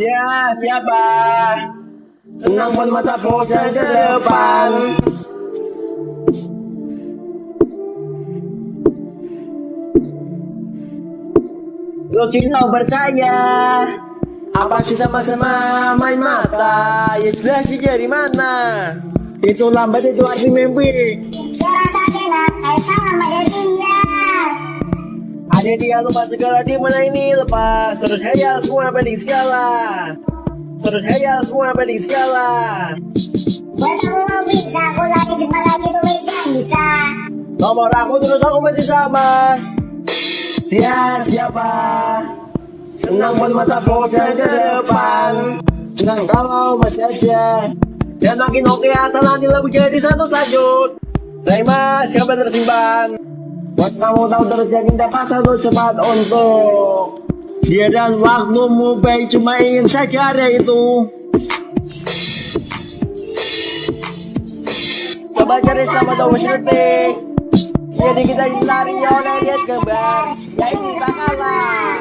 Ya, siapa? Tenang pun mata fokus ke depan. Lo kira percaya? Apa sih sama-sama main mata? Ya sudah sih dari mana? Itu lambat itu lagi mimpi. Ada dia lupa segala di mana ini? Lepas. Terus hayal semua pending segala. Terus hayal semua pending segala. Nomor aku terus aku masih sama. Dia siapa? Senang pun mata fokus ke depan. Senang kalau masih ada. Dan makin oke asal nanti lebih jadi satu selanjut. Rai mas kabar tersimpan Buat kamu tahu terus yakin dapat satu cepat untuk dia dan waktumu baik cuma ingin saja ada itu. Coba cari selama dua detik Jadi kita lari ya oleh lihat gambar. Ya ini tak kalah.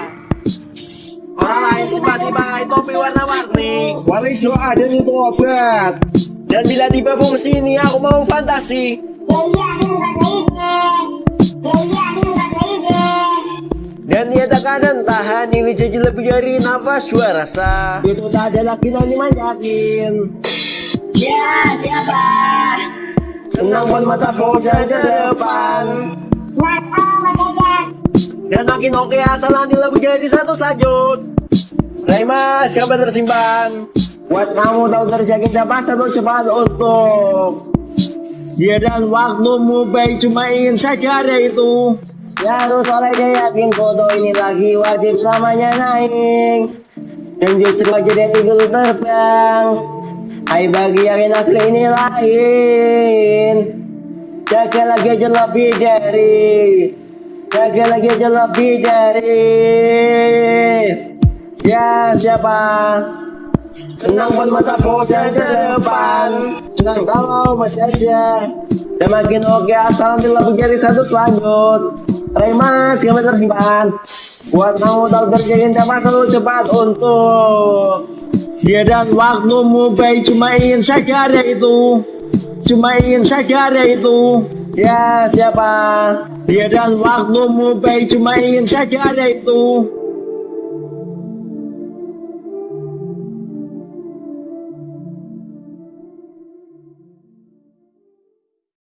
Orang lain simpati pakai topi warna-warni. Waris lo ada itu obat Dan bila tiba fungsi ini aku mau fantasi Dan dia tak akan tahan Ini jadi lebih dari nafas dua rasa. Itu tak ada lagi nanti yakin Ya, siapa? Senang pun mata fokus ke depan. Dan makin oke asal nanti lebih jadi satu selanjut. Rai mas kabar tersimpan. Buat kamu tahu yakin dapat satu cepat untuk. Dia dan waktumu baik cuma ingin saja ada itu Ya harus oleh dia yakin foto ini lagi wajib selamanya naik. Dan justru aja dia tinggal terbang. Hai bagi yang asli ini lain. Jaga lagi aja lebih dari. Jaga lagi aja lebih dari. Ya siapa Senang pun mata fokus ke depan. Senang kalau masih ada Dan makin oke asal nanti lebih jadi satu selanjut Rai mas kami tersimpan. Buat kamu tahu terjadi dapat selalu cepat untuk. Dia dan waktumu baik cuma ingin ada itu. Cuma ingin ada itu. Ya siapa? Dia dan waktumu baik cuma ingin ada itu